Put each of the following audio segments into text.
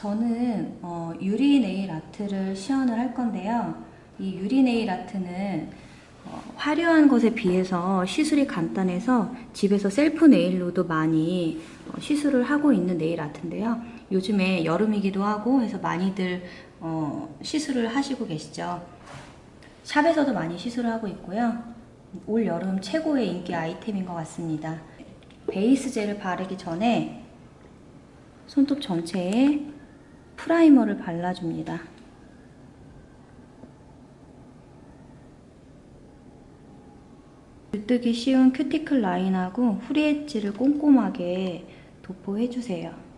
저는 어, 유리 네일 아트를 시연을 할 건데요. 이 유리 네일 아트는 어, 화려한 것에 비해서 시술이 간단해서 집에서 셀프 네일로도 많이 어, 시술을 하고 있는 네일 아트인데요. 요즘에 여름이기도 하고 해서 많이들 어, 시술을 하시고 계시죠. 샵에서도 많이 시술을 하고 있고요. 올 여름 최고의 인기 아이템인 것 같습니다. 베이스 젤을 바르기 전에 손톱 전체에 primer를 발라줍니다. 들뜨기 쉬운 큐티클 라인하고 후리 엣지를 꼼꼼하게 도포해주세요.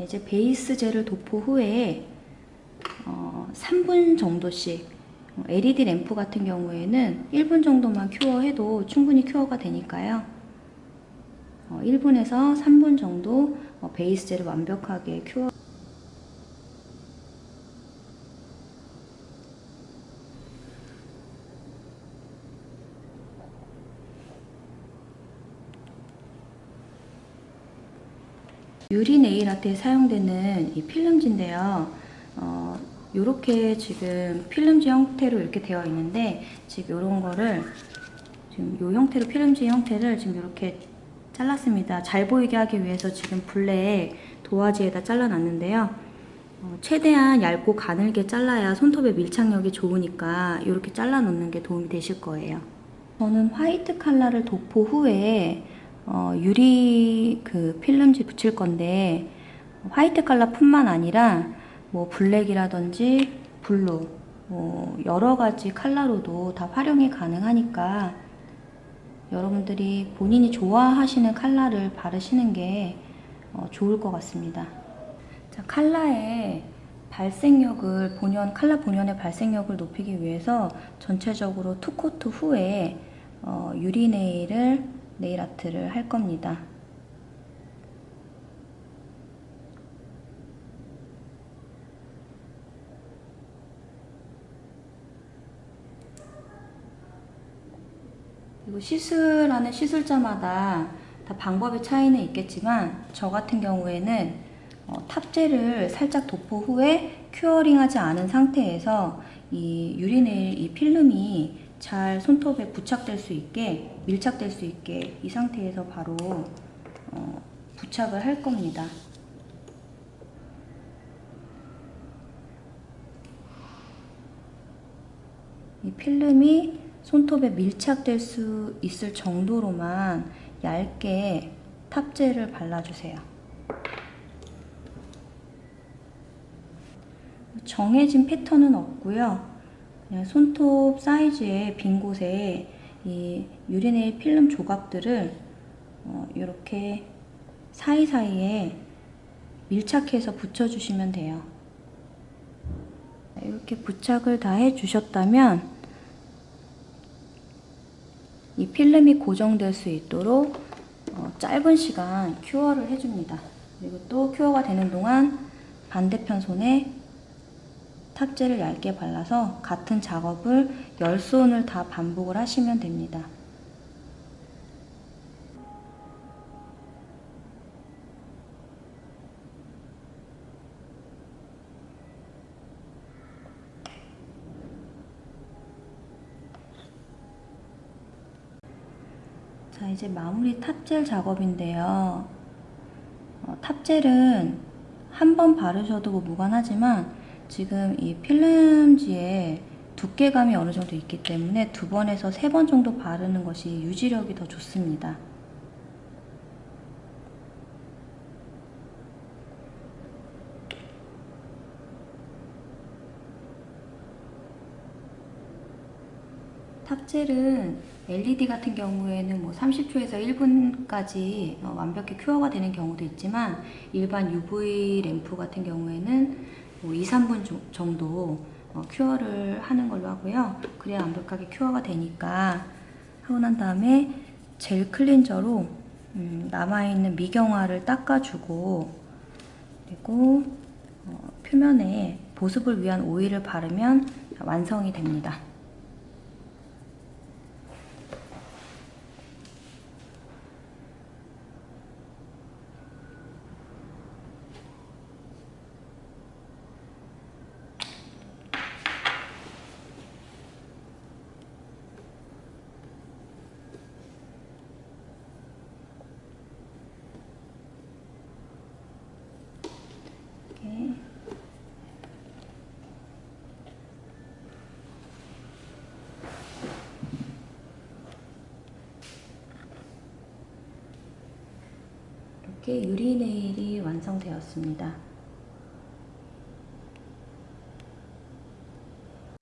이제 베이스 젤을 도포 후에 어, 3분 정도씩 LED 램프 같은 경우에는 1분 정도만 큐어해도 충분히 큐어가 되니까요. 어, 1분에서 3분 정도 어, 베이스 젤을 완벽하게 큐어 유리 네일 아트에 사용되는 이 필름지인데요. 어, 이렇게 지금 필름지 형태로 이렇게 되어 있는데 지금 이런 거를 지금 이 형태로 필름지 형태를 지금 이렇게 잘랐습니다. 잘 보이게 하기 위해서 지금 블랙 도화지에다 잘라놨는데요. 어, 최대한 얇고 가늘게 잘라야 손톱의 밀착력이 좋으니까 이렇게 잘라 놓는 게 도움이 되실 거예요. 저는 화이트 칼라를 도포 후에 어, 유리 그 필름지 붙일 건데 화이트 컬러뿐만 아니라 뭐 black이라든지 blue 뭐 여러 가지 컬러로도 다 활용이 가능하니까 여러분들이 본인이 좋아하시는 컬러를 바르시는 게 어, 좋을 것 같습니다. 자, 컬러의 발색력을 본연 컬러 본연의 발색력을 높이기 위해서 전체적으로 two coat 후에 어, 유리 네일을 네일 아트를 할 겁니다. 그리고 시술하는 시술자마다 다 방법의 차이는 있겠지만 저 같은 경우에는 어, 탑재를 살짝 도포 후에 큐어링하지 않은 상태에서 이 유리네일 이 필름이 잘 손톱에 부착될 수 있게 밀착될 수 있게 이 상태에서 바로 어, 부착을 할 겁니다. 이 필름이 손톱에 밀착될 수 있을 정도로만 얇게 탑재를 발라주세요. 정해진 패턴은 없고요. 그냥 손톱 사이즈의 빈 곳에 이 유리네일 필름 조각들을 어, 이렇게 사이사이에 밀착해서 붙여주시면 돼요. 이렇게 부착을 다 해주셨다면 이 필름이 고정될 수 있도록 어, 짧은 시간 큐어를 해줍니다. 그리고 또 큐어가 되는 동안 반대편 손에 탑재를 얇게 발라서 같은 작업을 10손을 다 반복을 하시면 됩니다. 자 이제 마무리 탑젤 작업인데요. 어, 탑젤은 한 번 바르셔도 뭐 무관하지만 지금 이 필름지에 두께감이 어느 정도 있기 때문에 두 번에서 세 번 정도 바르는 것이 유지력이 더 좋습니다. top gel은 LED 같은 경우에는 뭐 30초에서 1분까지 어, 완벽히 큐어가 되는 경우도 있지만 일반 UV 램프 같은 경우에는 뭐 2, 3분 정도 어, cure를 하는 걸로 하고요. 그래야 완벽하게 큐어가 되니까 하고 난 다음에 gel cleanser로 음, 남아있는 미경화를 닦아주고 그리고 어, 표면에 보습을 위한 오일을 바르면 완성이 됩니다. 이렇게 유리 네일이 완성되었습니다.